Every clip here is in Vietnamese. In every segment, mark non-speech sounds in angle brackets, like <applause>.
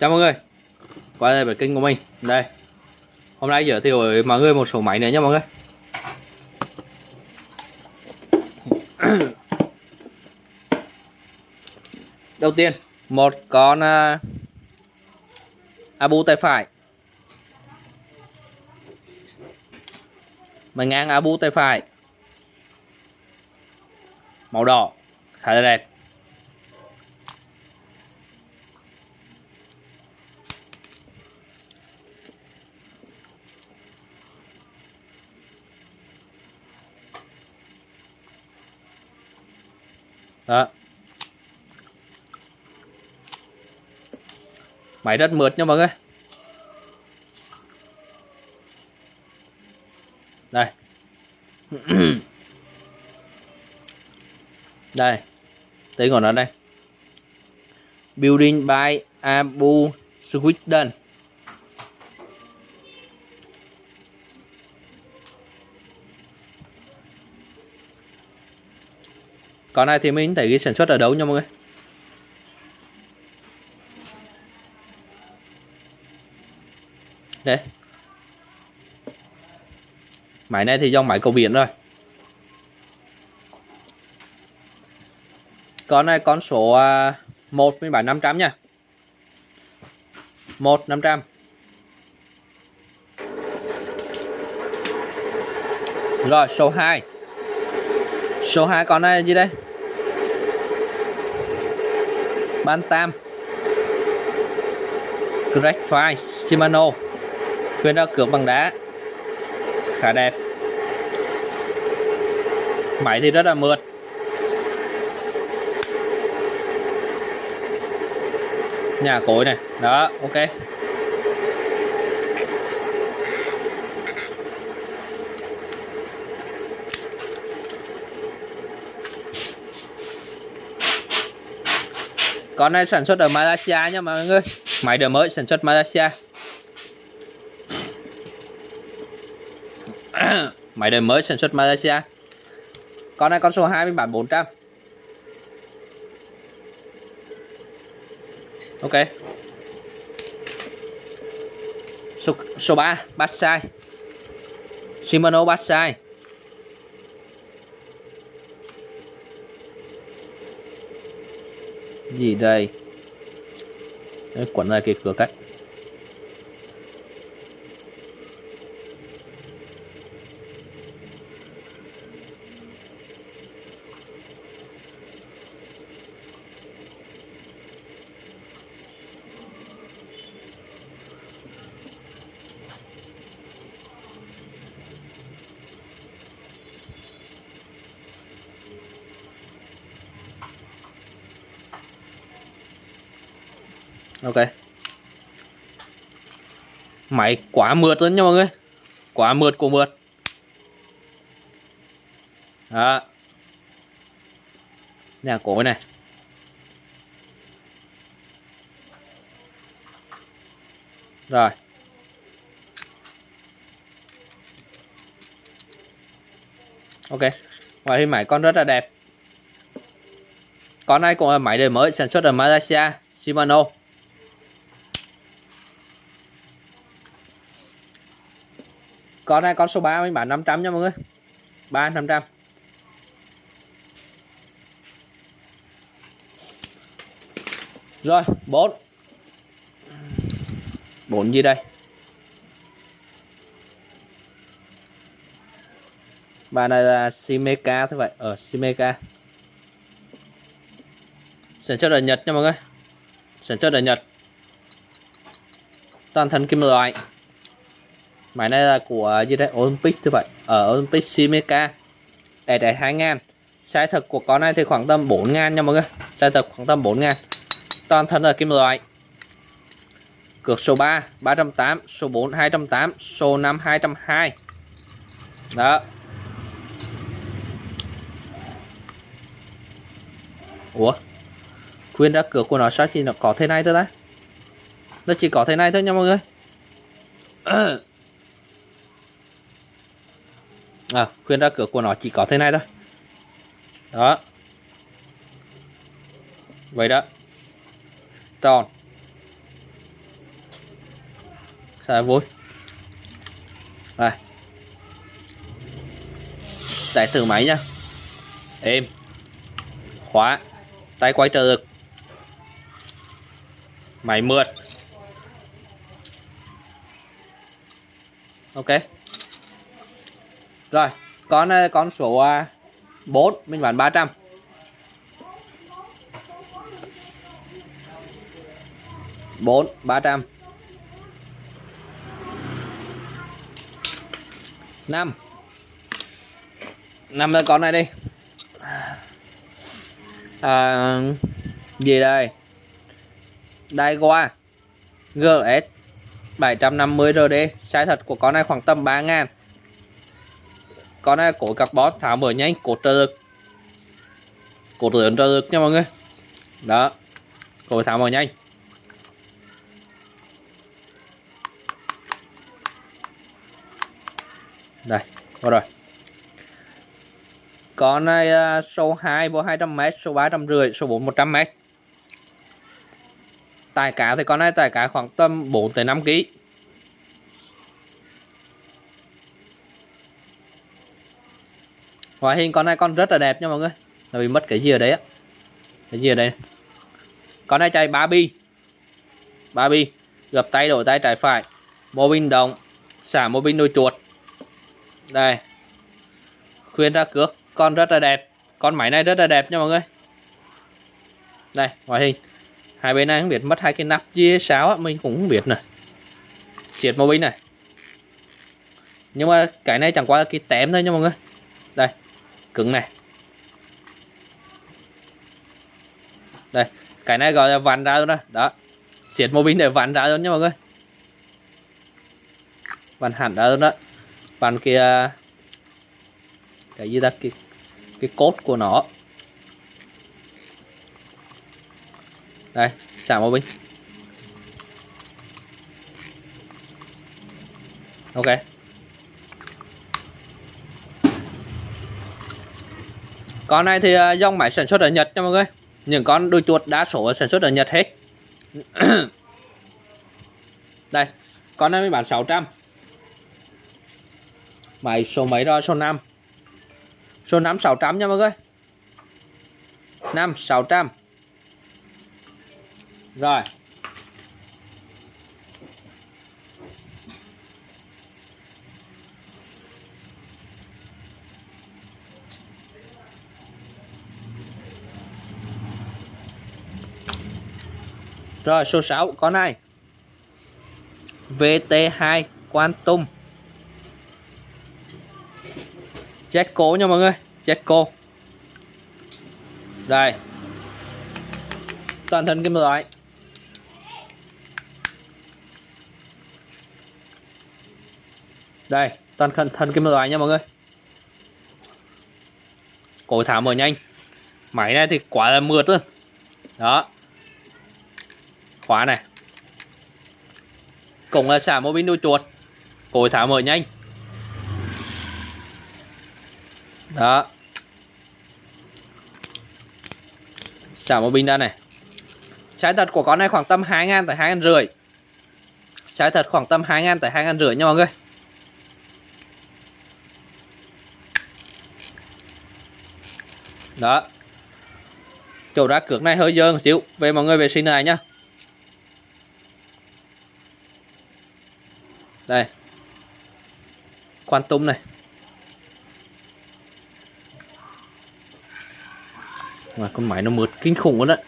Chào mọi người. Quay lại với kênh của mình. Đây. Hôm nay giới thiệu với mọi người một số máy nữa nha mọi người. <coughs> Đầu tiên Một con uh, Abu tay phải. Mình ngang Abu tay phải. Màu đỏ Khá là đẹp. Đó. Máy rất mượt nha mọi người. Đây. <clears throat> Đây. Tên của nó đây. Building by Abu Sweden Con này thì mình thấy ghi sản xuất ở đâu nha mọi người? Đây. Máy này thì dòng máy cầu biển rồi. Con này con số 1 mình bán 500 nha. 1 500 Rồi, số 2 Số 2 con này gì đây? Bantam Graphite Shimano khuyên ra cược bằng đá. Khá đẹp. Máy thì rất là mượt. Nhà cối này. Đó, ok. Con này sản xuất ở Malaysia nha mọi người. Máy đời mới sản xuất Malaysia. <coughs> Máy đời mới sản xuất Malaysia. Con này con số 2 mình bán 400 Ok. Số, số 3 Batsai Shimano Batsai gì đây? Đấy, quấn lại cái cửa cách. Ok. Máy quá mượt luôn nha mọi người. Quá mượt của mượt. Đó. Nhà cổ này. Rồi. Ok. Ngoài hình máy con rất là đẹp. Con này cũng là máy đời mới sản xuất ở Malaysia, Shimano. Con này, con số 3 mình bán 500 nha mọi người. 3 500 rồi 4 4 gì đây? Bà này là Simeka thế vậy. Ờ, ở Simeka sản xuất ở Nhật nha mọi người. Sản xuất ở Nhật. Toàn thân kim loại máy này là của gì đấy? Olympic như vậy. Ở Olympic Simeka để để 2 ngàn. Size thật của con này thì khoảng tầm 4 ngàn nha mọi người. Size thật khoảng tầm 4 ngàn. Toàn thân là kim loại. Cược số 3 308 số 4 208 số 5 202 đó. Ủa? Khuyên ra cược của nó sao chỉ nó có thế này thôi ta? Nó chỉ có thế này thôi nha mọi người. <clears throat> à, khuyên ra cửa của nó chỉ có thế này thôi. Đó. Vậy đó. Tròn. Xài vui. Đây. Đại thử máy nha Êm. Khóa. Tay quay trợ lực. Máy mượt. Ok. Rồi Con ờ, con số ờ, 4 Mình bán 300 4 300 5 5 là con này đi. À, gì đây? Đây qua GS 750 RD size thật của con này khoảng tầm 3 ngàn con này cổ carbon tháo mở nhanh cổ trợ lực. Cổ lớn trợ lực nha mọi người. Đó cổ tháo mở nhanh. Đây có rồi. Con này uh, số 2 vô 200m số 350 số 4 100m tài cá thì con này tài cá khoảng tầm 4 tới 5 kg ngoại hình con này con rất là đẹp nha mọi người. Là bị mất cái gì ở đấy á? Cái gì ở đây? Con này chạy 3 bi 3 bi gập tay đổi tay trái phải. Mô bin động, xả mô bin đôi chuột. Đây. Khuyên ra cước, con rất là đẹp. Con máy này rất là đẹp nha mọi người. Đây ngoại hình hai bên này không biết mất hai cái nắp chia sáo mình cũng không biết nè xiết mô bình này. Nhưng mà cái này chẳng qua là cái tém thôi nha mọi người. Đây cứng này. Đây, cái này gọi là vặn ra luôn đó. Đó. Xiết mô bình để vặn ra luôn nha mọi người. Vặn hẳn ra luôn đó. Vặn kia à, cái gì ta? Cái cái cốt của nó. Đây, xả mô bình ok. Con này thì à, dòng máy sản xuất ở Nhật nha mọi người. Những con đuôi chuột đa số sản xuất ở Nhật hết. <coughs> Đây, con này mới bán 600 máy số mấy rồi số 5 số 5 600 nha mọi người. 5 600 rồi. Rồi, số 6 con này. VT2 Quantum. Jet cố nha mọi người Jet cố Đây. Toàn thân kim loại đây, toàn thân thân kim loại nha mọi người. Cổ thả mở nhanh. Máy này thì quá là mượt luôn. Đó khóa này. Cũng là xả mô pin đuôi chuột. Cối tháo mở nhanh. Đó. Xả mô pin ra này. Trái thật của con này khoảng tầm 2 ngàn tới 2 ngàn rưỡi. Trái thật khoảng tầm 2 ngàn tới 2 ngàn rưỡi nha mọi người. Đó. Chỗ ra cược này hơi dơ một xíu. Về mọi người vệ sinh này nhá đây. Quan tum này. Mà con máy nó mượt kinh khủng luôn đấy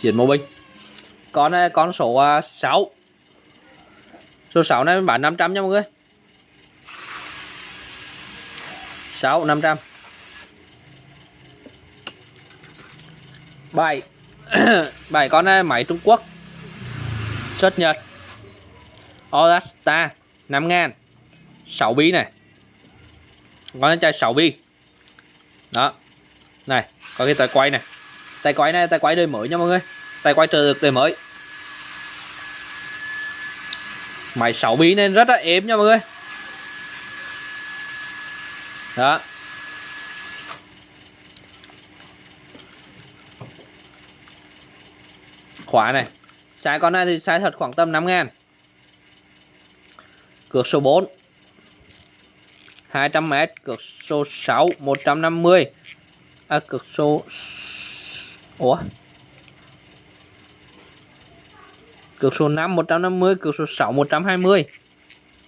chuyển mô binh. Con này con số ờ, 6 số 6 này bán 500 nha mọi người. 6 500 7 7 con này máy Trung Quốc xuất Nhật. Olasta 5 ngàn. 6 bí này. Con này chai 6 bi. Đó. Này, có cái tay quay này. Tay quay này tay quay đời mới nha mọi người. Tay quay trợ được đời mới. Máy 6 bí nên rất là êm nha mọi người. Đó. Khóa này. Sai con này thì sai thật khoảng tầm 5 ngàn. Cược số 4 200m Cược số 6 150 À cược số Ủa? Cược số 5 150 Cược số 6 120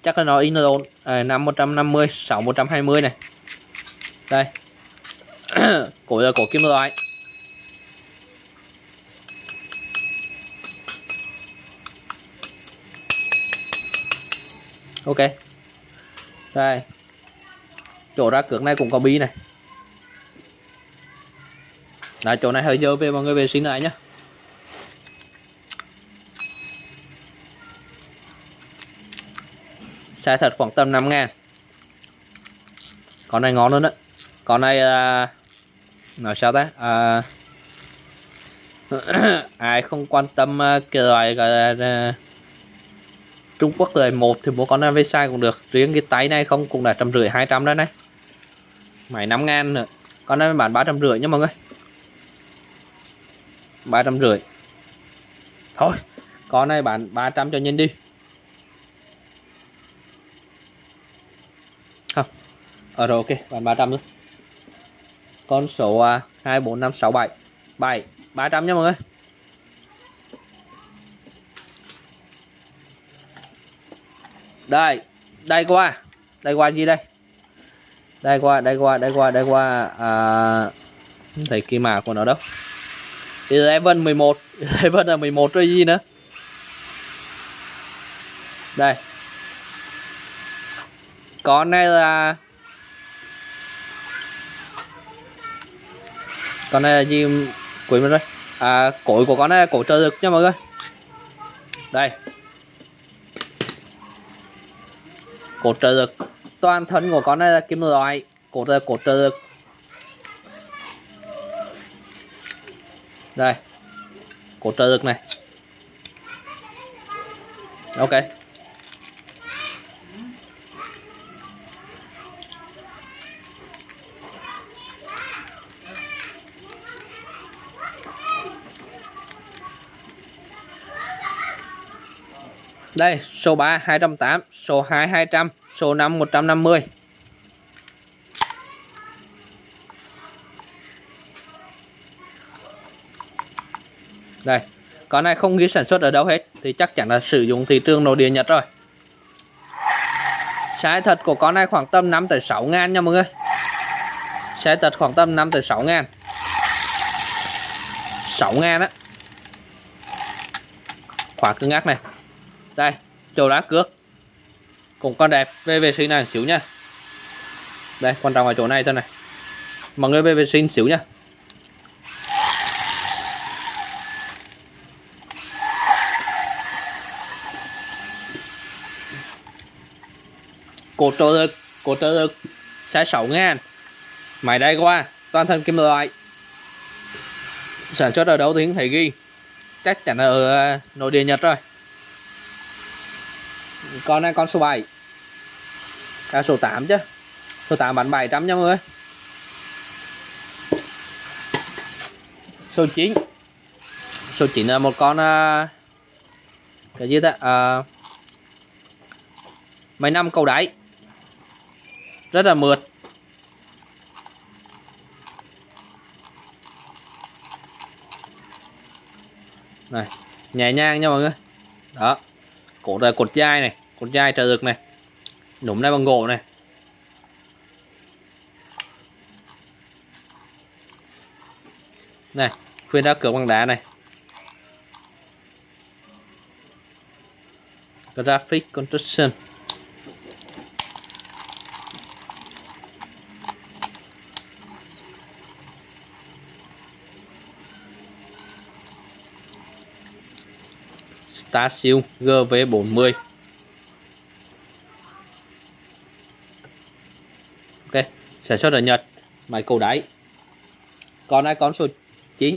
Chắc là nó in rồi. À, 5 150 6 120 này. Đây. <coughs> Cổ là cổ kim loại. Ok. Đây. Chỗ ra cược này cũng có bi này. Là chỗ này hơi dơ về mọi người vệ sinh lại nhé Sai thật khoảng tầm 5 ngàn. Con này ngon luôn đấy Con này là Nói sao ta? À, <coughs> Ai không quan tâm à, cái loại gọi là à, Trung Quốc lời một thì mua con Avesa cũng được. Riêng cái tay này không cũng là trăm rưỡi hai trăm đó này. Máy năm ngàn nữa. Con này bán ba trăm rưỡi nha mọi người. Ba trăm rưỡi. Thôi con này bán 300 cho nhân đi. Không. Ở ờ, rồi ok bán 300 luôn con số à, hai bốn năm sáu bảy. Bảy ba trăm nha mọi người. Đây đây qua. Đây qua gì đây? Đây qua đây qua đây qua đây qua à, thấy kỳ mã của nó đâu. Eleven 11 <laughs> Eleven là 11 rồi gì nữa? Đây. Con này là con này là gì? Quên mất rồi. À cối của con này là cổ trợ lực nha mọi người. Đây. Cổ trợ lực toàn thân của con này là kim loại. Cổ trợ cổ trợ lực đây. Cổ trợ lực này. Ok. Đây, số 3 208, số 2 200, số 5 150. Đây, con này không ghi sản xuất ở đâu hết thì chắc chắn là sử dụng thị trường nội địa Nhật rồi. Size thật của con này khoảng tầm 5 tới 6 ngàn nha mọi người. Size thật khoảng tầm 5 tới 6 ngàn. 6 ngàn á. Khóa cứng ngắc này đây, chỗ đá cước cũng còn đẹp về vệ sinh này xíu nha đây quan trọng ở chỗ này thôi này. Mọi người về vệ sinh xíu nha cột trợ lực cột trợ lực sẽ 6 ngàn. Máy đây qua toàn thân kim loại. Sản xuất ở đâu thì không thể ghi. Chắc chắn là ở ờ, nội địa Nhật rồi con này con số 7 à, số 8 chứ. Số 8 bán 700 nha mọi người. Số 9 số 9 là một con uh, cái gì ta? À, mấy năm cầu đáy. Rất là mượt. Này nhẹ nhàng nha mọi người. Đó cột là cột dai này, cột dai trợ lực này núm này bằng gỗ này. Này, khuyên đá cửa bằng đá này. Graphic construction. Stasium GV40 Ok sản xuất ở Nhật máy cầu đáy. Còn ai con số 9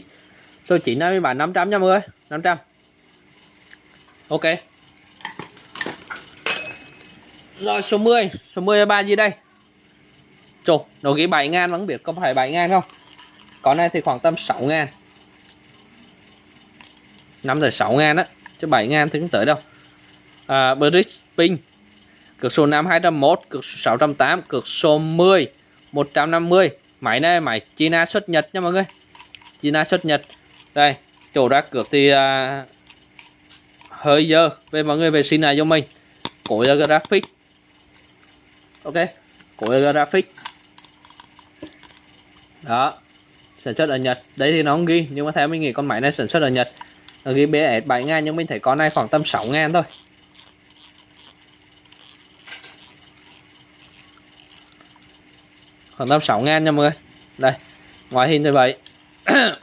số 9 này bán 500 nha mọi người 500 Ok. Rồi số 10 số 10 là ba gì đây? Trời, nó ghi 7 ngàn vẫn biết có phải 7 ngàn không? Con này thì khoảng tầm 6 ngàn. 5 tới 6 ngàn á chứ 7 ngàn thì không tới đâu. À, Bridge Pin cực số 5 201 cực số 608 cực số 10 150 máy này máy China xuất Nhật nha mọi người. China xuất Nhật. Đây chỗ ra cược thì à, hơi dơ. Về mọi người vệ sinh này cho mình. Cổ ra graphic. Ok cổ ra graphic. Đó sản xuất ở Nhật. Đấy thì nó không ghi nhưng mà theo mình nghĩ con máy này sản xuất ở Nhật. Ở ghi BS 7 ngàn nhưng mình thấy con này khoảng tầm 6 ngàn thôi. Khoảng tầm 6 ngàn nha mọi người. Đây, ngoại hình thì vậy. <coughs>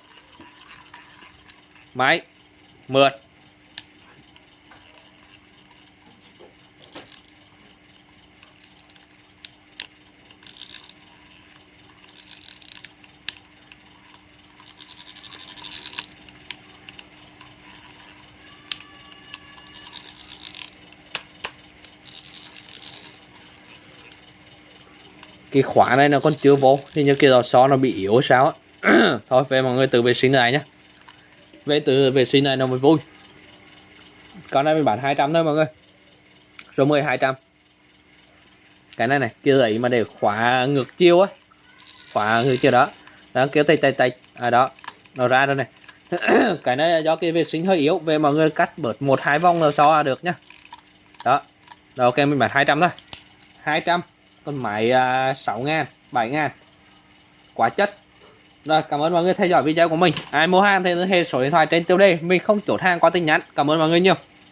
Máy, mượt. Cái khóa này nó còn chưa vô. Thì như kia lò xo nó bị yếu sao á. <clears throat> Thôi, về mọi người tự vệ sinh này nhá. Về tự vệ sinh này nó mới vui. Con này mình bán 200 thôi mọi người. Số 10 200 cái này này kia ấy mà để khóa ngược chiêu á. Khóa ngược chiêu đó. Đó kéo tay tay tay. À đó. Nó ra rồi này. <clears throat> Cái này là do cái vệ sinh hơi yếu. Về mọi người cắt bớt một, hai vòng là so được nhá. Đó. Rồi, ok, mình bán 200 thôi. 200 con máy à, uh, 6 ngàn 7 ngàn. Quá chất. Rồi cảm ơn mọi người theo dõi video của mình. Ai mua hàng thì liên hệ số điện thoại trên tiêu đề. Mình không chốt hàng qua tin nhắn. Cảm ơn mọi người nhiều.